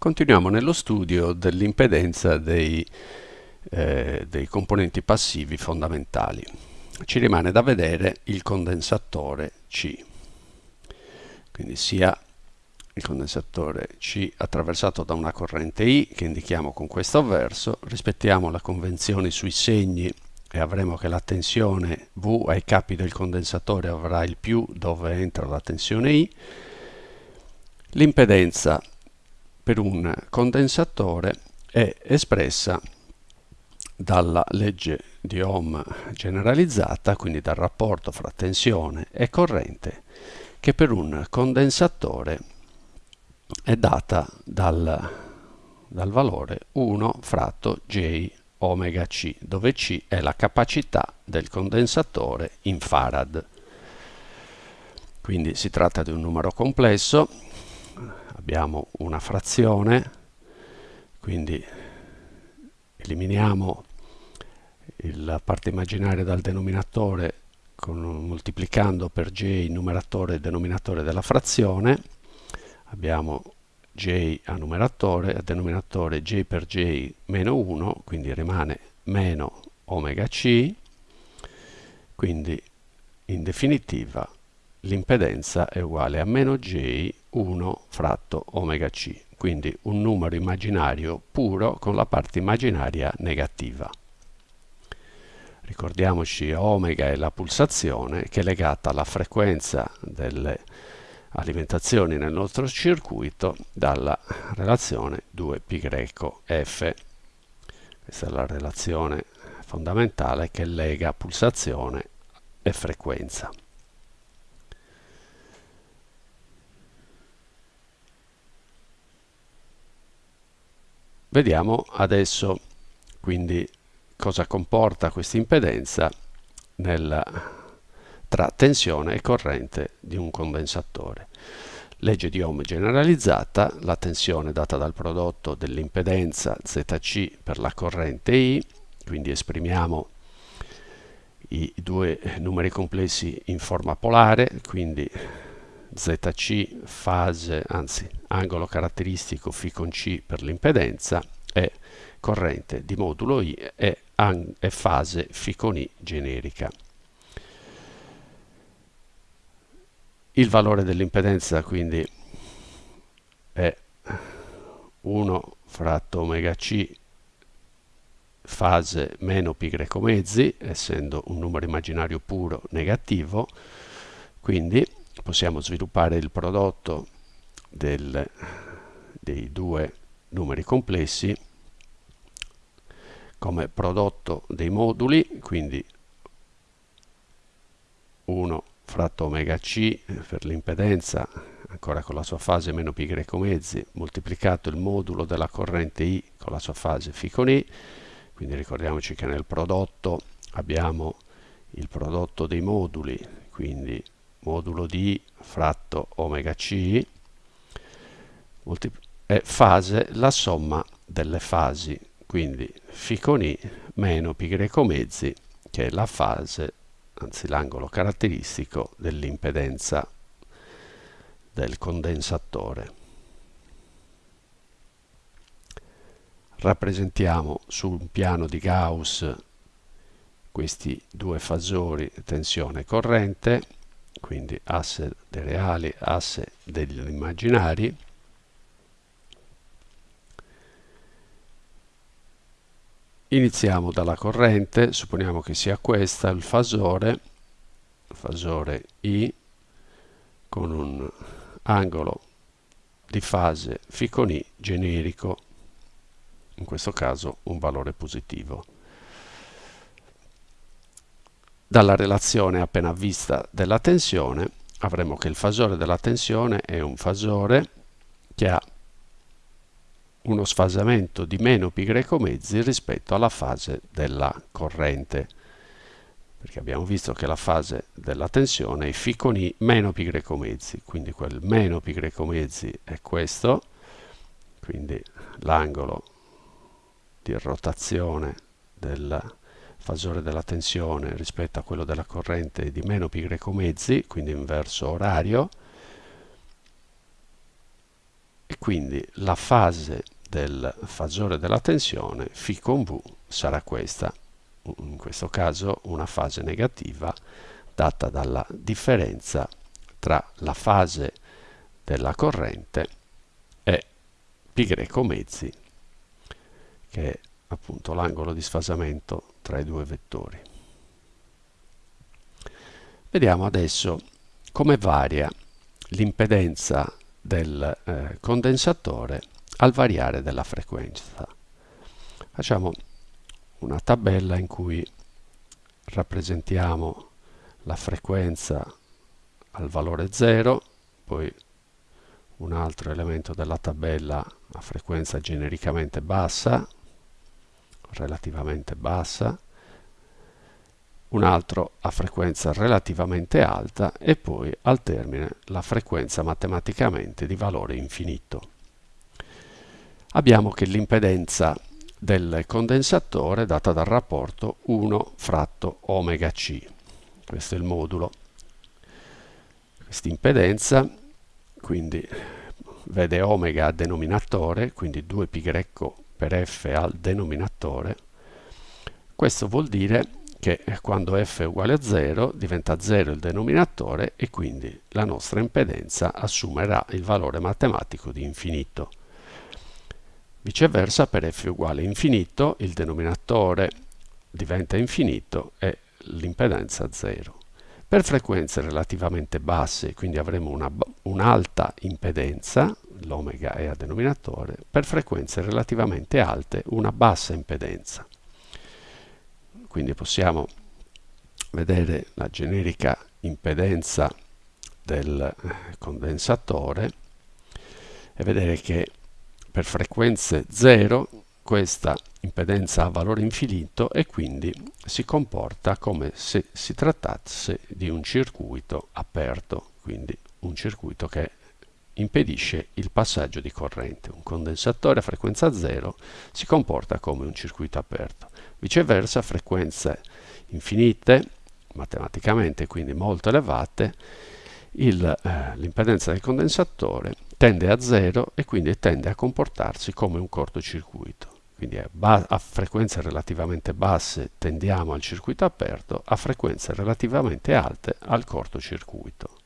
Continuiamo nello studio dell'impedenza dei, eh, dei, componenti passivi fondamentali. Ci rimane da vedere il condensatore C. Quindi sia il condensatore C attraversato da una corrente I che indichiamo con questo verso, rispettiamo le convenzioni sui segni e avremo che la tensione V ai capi del condensatore avrà il più dove entra la tensione I, l'impedenza per un condensatore è espressa dalla legge di Ohm generalizzata, quindi dal rapporto fra tensione e corrente, che per un condensatore è data dal, dal valore 1 fratto J omega C, dove C è la capacità del condensatore in farad. Quindi si tratta di un numero complesso abbiamo una frazione, quindi eliminiamo la parte immaginaria dal denominatore con, moltiplicando per j il numeratore e il denominatore della frazione, abbiamo j a numeratore, a denominatore j per j meno 1, quindi rimane meno omega c, quindi in definitiva l'impedenza è uguale a meno j 1 fratto omega c, quindi un numero immaginario puro con la parte immaginaria negativa. Ricordiamoci omega è la pulsazione che è legata alla frequenza delle alimentazioni nel nostro circuito dalla relazione 2πf. Questa è la relazione fondamentale che lega pulsazione e frequenza. Vediamo adesso quindi cosa comporta questa impedenza nel, tra tensione e corrente di un condensatore. Legge di Ohm generalizzata, la tensione data dal prodotto dell'impedenza Zc per la corrente I, quindi esprimiamo i due numeri complessi in forma polare, quindi ZC fase, anzi angolo caratteristico φ con C per l'impedenza e corrente di modulo I e, e fase φ con I generica. Il valore dell'impedenza quindi è 1 fratto omega C fase meno pi greco mezzi, essendo un numero immaginario puro negativo, quindi possiamo sviluppare il prodotto del, dei due numeri complessi come prodotto dei moduli, quindi 1 fratto omega c per l'impedenza, ancora con la sua fase meno greco mezzi, moltiplicato il modulo della corrente I con la sua fase φ con I, quindi ricordiamoci che nel prodotto abbiamo il prodotto dei moduli, quindi modulo di fratto omega c è fase la somma delle fasi. Quindi φ con i meno greco mezzi che è la fase anzi l'angolo caratteristico dell'impedenza del condensatore. Rappresentiamo su un piano di Gauss questi due fasori tensione e corrente quindi asse dei reali, asse degli immaginari, iniziamo dalla corrente, supponiamo che sia questa il fasore, fasore I, con un angolo di fase φ con I generico, in questo caso un valore positivo dalla relazione appena vista della tensione. Avremo che il fasore della tensione è un fasore che ha uno sfasamento di meno pi greco mezzi rispetto alla fase della corrente. Perché abbiamo visto che la fase della tensione è φ con i meno pi greco mezzi quindi quel meno pi greco mezzi è questo quindi l'angolo di rotazione della fasore della tensione rispetto a quello della corrente di meno greco mezzi, quindi in verso orario, quindi la fase del fasore della tensione φ con V sarà questa, in questo caso una fase negativa data dalla differenza tra la fase della corrente e π mezzi che è appunto l'angolo di sfasamento tra i due vettori. Vediamo adesso come varia l'impedenza del eh, condensatore al variare della frequenza. Facciamo una tabella in cui rappresentiamo la frequenza al valore 0, poi un altro elemento della tabella a frequenza genericamente bassa, relativamente bassa, un altro a frequenza relativamente alta e poi al termine la frequenza matematicamente di valore infinito. Abbiamo che l'impedenza del condensatore è data dal rapporto 1 fratto omega c. Questo è il modulo. Questa impedenza quindi vede omega a denominatore, quindi 2π per f al denominatore. Questo vuol dire che quando f è uguale a 0 diventa 0 il denominatore e quindi la nostra impedenza assumerà il valore matematico di infinito. Viceversa per f uguale a infinito il denominatore diventa infinito e l'impedenza 0. Per frequenze relativamente basse, quindi avremo un'alta un impedenza, l'omega è a denominatore, per frequenze relativamente alte una bassa impedenza. Quindi possiamo vedere la generica impedenza del eh, condensatore e vedere che per frequenze 0 questa impedenza ha valore infinito e quindi si comporta come se si trattasse di un circuito aperto, quindi un circuito che impedisce il passaggio di corrente. Un condensatore a frequenza 0 si comporta come un circuito aperto. Viceversa, frequenze infinite, matematicamente quindi molto elevate, eh, l'impedenza del condensatore tende a 0 e quindi tende a comportarsi come un cortocircuito. Quindi a, a frequenze relativamente basse tendiamo al circuito aperto, a frequenze relativamente alte al cortocircuito.